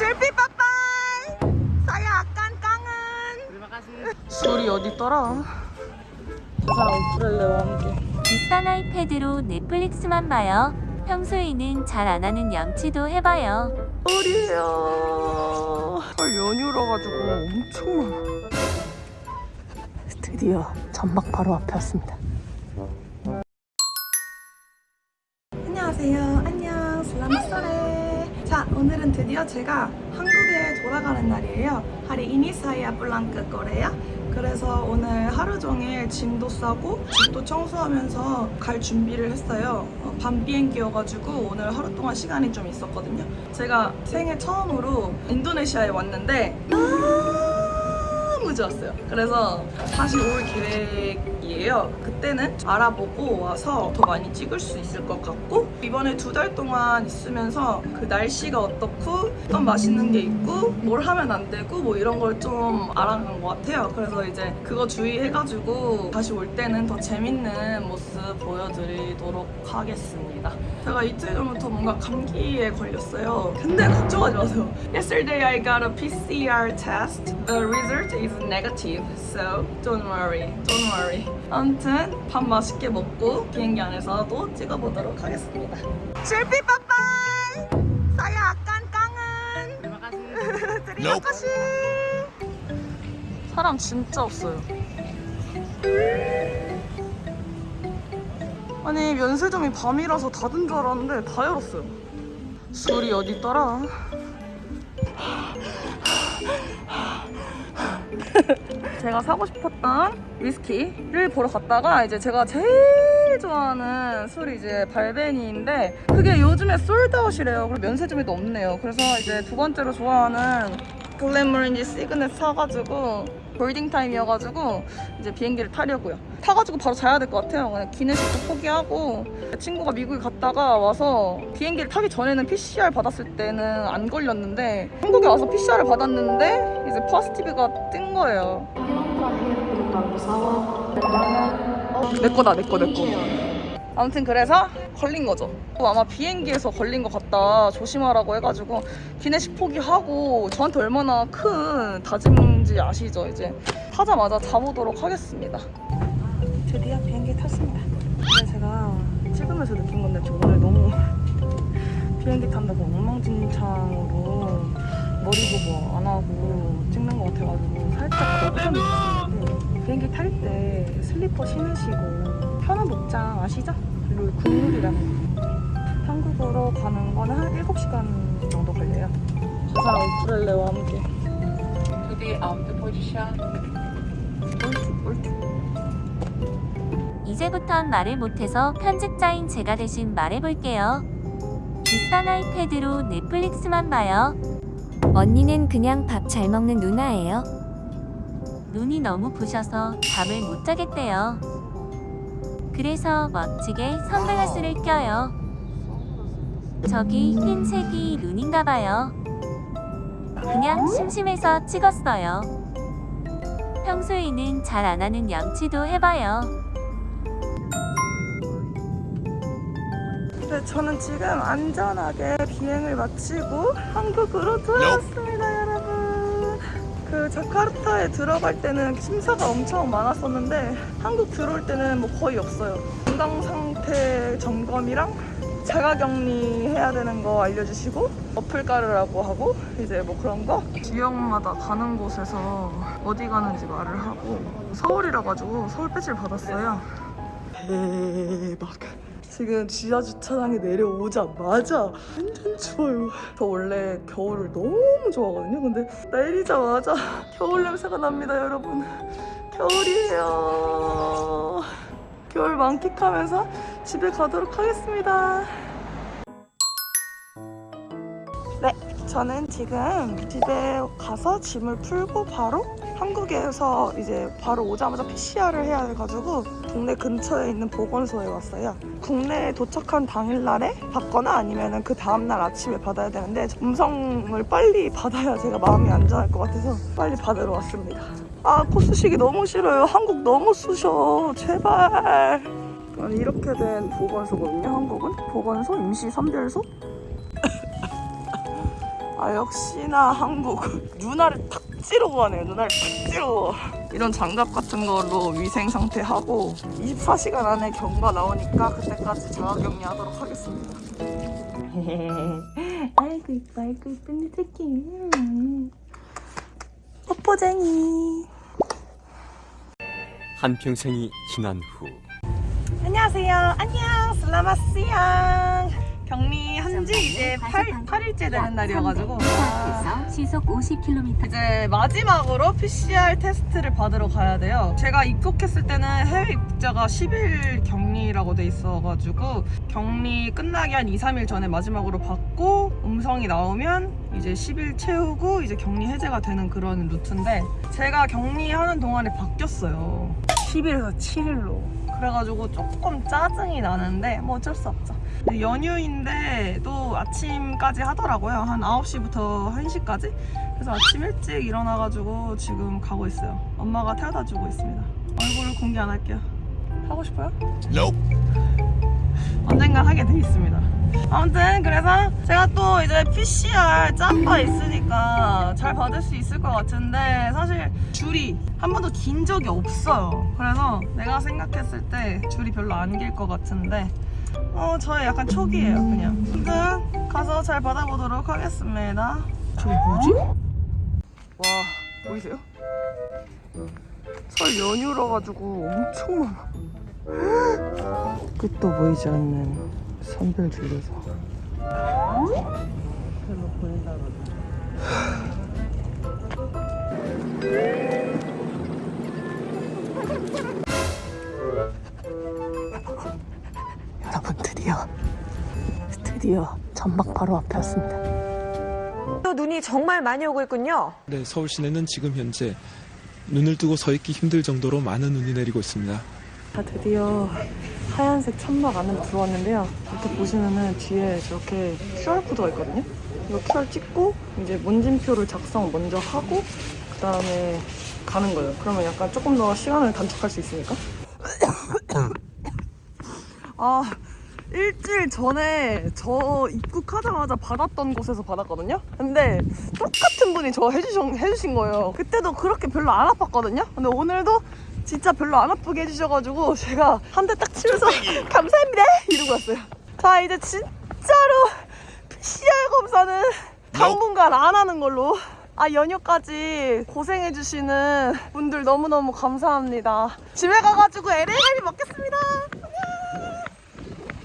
실비 빠빠이 saya akan kangen Terima kasih. 술이 어딨더라 저 사람 우쿨렐레와 함께 비싼 아이패드로 넷플릭스만 봐요. 평소에는 잘 안 하는 양치도 해봐요. 설이에요 설 연휴라 가지고 엄청 많아 드디어 전막 바로 앞에 왔습니다 오늘은 드디어 제가 한국에 돌아가는 날이에요. 하리 이니사이아 블랑크 거래요 그래서 오늘 하루 종일 짐도 싸고 집도 청소하면서 갈 준비를 했어요. 어, 밤 비행기여가지고 오늘 하루 동안 시간이 좀 있었거든요. 제가 생애 처음으로 인도네시아에 왔는데 너무 좋았어요. 그래서 다시 올 계획 이에요. 그때는 알아보고 와서 더 많이 찍을 수 있을 것 같고 이번에 두 달 동안 있으면서 그 날씨가 어떻고 어떤 맛있는 게 있고 뭘 하면 안 되고 뭐 이런 걸 좀 알아간 것 같아요. 그래서 이제 그거 주의해가지고 다시 올 때는 더 재밌는 모습 보여드리도록 하겠습니다. 제가 이틀 전부터 뭔가 감기에 걸렸어요. 근데 걱정하지 마세요. Yesterday I got a PCR test. The result is negative. So don't worry. Don't worry. 아무튼 밥 맛있게 먹고 비행기 안에서도 찍어보도록 하겠습니다. 실비 빠빠이! Terima kasih. terima kasih. 사람 진짜 없어요. 아니 면세점이 밤이라서 닫은 줄 알았는데 다 열었어요. 술이 어디 있더라? 제가 사고 싶었던 위스키를 보러 갔다가 이제 제가 제일 좋아하는 술이 이제 발베니인데 그게 요즘에 솔드아웃이래요. 그리고 면세점에도 없네요. 그래서 이제 두 번째로 좋아하는 글래머린지 시그넷 사가지고 볼딩 타임이어가지고 이제 비행기를 타려고요. 타가지고 바로 자야 될 것 같아요. 그냥 기내식도 포기하고 친구가 미국에 갔다가 와서 비행기를 타기 전에는 PCR 받았을 때는 안 걸렸는데 한국에 와서 PCR을 받았는데 이제 포스티브가 뜬 거예요. 내 거다 내 거 내 거. 아무튼 그래서 걸린 거죠. 아마 비행기에서 걸린 것 같다 조심하라고 해가지고 기내식 포기하고 저한테 얼마나 큰 다짐인지 아시죠? 이제 타자마자 자보도록 하겠습니다. 드디어 비행기 탔습니다. 근데 제가 찍으면서 느낀 건데 저 오늘 너무 비행기 탄다고 엉망진창으로 머리도 뭐 안 하고 찍는 것 같아가지고 살짝 걱정이 있었는데 비행기 탈 때 슬리퍼 신으시고 편한 복장 아시죠? 그리고 국룰이라는 거. 한국으로 가는 거는 한 7시간 정도 걸려요. 저 사람 우쿨렐레와 함께 To the auto position. 옳지 옳지 이제부턴 말을 못해서 편집자인 제가 대신 말해볼게요. 비싼 아이패드로 넷플릭스만 봐요. 언니는 그냥 밥 잘 먹는 누나예요. 눈이 너무 부셔서 잠을 못 자겠대요. 그래서 멋지게 선글라스를 껴요. 저기 흰색이 눈인가 봐요. 그냥 심심해서 찍었어요. 평소에는 잘 안 하는 양치도 해봐요. 네, 저는 지금 안전하게 비행을 마치고 한국으로 돌아왔습니다. 그 자카르타에 들어갈 때는 심사가 엄청 많았었는데 한국 들어올 때는 뭐 거의 없어요. 건강 상태 점검이랑 자가격리 해야 되는 거 알려주시고 어플 깔으라고 하고 이제 뭐 그런 거 지역마다 가는 곳에서 어디 가는지 말을 하고 서울이라 가지고 서울 배지를 받았어요. 대박. 지금 지하 주차장에 내려오자마자 완전 추워요. 저 원래 겨울을 너무 좋아하거든요. 근데 내리자마자 겨울 냄새가 납니다, 여러분. 겨울이에요. 겨울 만끽하면서 집에 가도록 하겠습니다. 네, 저는 지금 집에 가서 짐을 풀고 바로 한국에서 이제 바로 오자마자 PCR을 해야 돼가지고 동네 근처에 있는 보건소에 왔어요. 국내에 도착한 당일날에 받거나 아니면 그 다음날 아침에 받아야 되는데 음성을 빨리 받아야 제가 마음이 안전할 것 같아서 빨리 받으러 왔습니다. 아, 코 쑤시기 너무 싫어요. 한국 너무 쑤셔. 제발. 이렇게 된 보건소거든요, 한국은. 보건소, 임시 선별소. 아 역시나 한국 눈알을 탁 찌르고 가네요 눈알을 탁 찌르고 이런 장갑 같은 걸로 위생 상태 하고 24시간 안에 경과 나오니까 그때까지 자가격리 하도록 하겠습니다. 아이고 이뻐 아이고 이쁜 내 새끼 뽀뽀쟁이. 한평생이 지난 후 안녕하세요. 안녕. 슬라마스양. 한지 이제 8, 8일째 되는 날이어가지고 아, 시속 50km 이제 마지막으로 PCR 테스트를 받으러 가야 돼요. 제가 입국했을 때는 해외 입국자가 10일 격리라고 돼 있어가지고 격리 끝나기 한 2, 3일 전에 마지막으로 받고 음성이 나오면 이제 10일 채우고 이제 격리 해제가 되는 그런 루트인데 제가 격리하는 동안에 바뀌었어요. 10일에서 7일로. 그래가지고 조금 짜증이 나는데 뭐 어쩔 수 없죠. 연휴인데 또 아침까지 하더라고요. 한 9시부터 1시까지. 그래서 아침 일찍 일어나가지고 지금 가고 있어요. 엄마가 태워다 주고 있습니다. 얼굴을 공개 안 할게요. 하고 싶어요? 언젠가 하게 돼 있습니다. 아무튼 그래서 제가 또 이제 PCR 짬바 있으니까 잘 받을 수 있을 것 같은데 사실 줄이 한 번도 긴 적이 없어요. 그래서 내가 생각했을 때 줄이 별로 안 길 것 같은데 어 저의 약간 촉이에요 그냥. 아무튼 가서 잘 받아보도록 하겠습니다. 저게 뭐지? 와 보이세요? 설 연휴라 가지고 엄청 많아. 끝도 보이지 않는 선별 줄에서 별로 보인다 여러분 드디어 드디어 전막 바로 앞에 왔습니다 또 눈이 정말 많이 오고 있군요. 네, 서울 시내는 지금 현재 눈을 뜨고 서 있기 힘들 정도로 많은 눈이 내리고 있습니다. 자, 드디어 하얀색 천막 안으로 들어왔는데요. 이렇게 보시면은 뒤에 저렇게 QR코드가 있거든요. 이거 QR 찍고 이제 문진표를 작성 먼저 하고 그 다음에 가는 거예요. 그러면 약간 조금 더 시간을 단축할 수 있으니까. 아, 일주일 전에 저 입국하자마자 받았던 곳에서 받았거든요? 근데 똑같은 분이 저 해주신, 해주신 거예요. 그때도 그렇게 별로 안 아팠거든요? 근데 오늘도 진짜 별로 안 아프게 해주셔가지고 제가 한 대 딱 치면서 감사합니다! 이러고 왔어요. 자, 이제 진짜로 PCR 검사는 당분간 안 하는 걸로. 아, 연휴까지 고생해주시는 분들 너무너무 감사합니다. 집에 가가지고 LA 갈비 먹겠습니다. 안녕!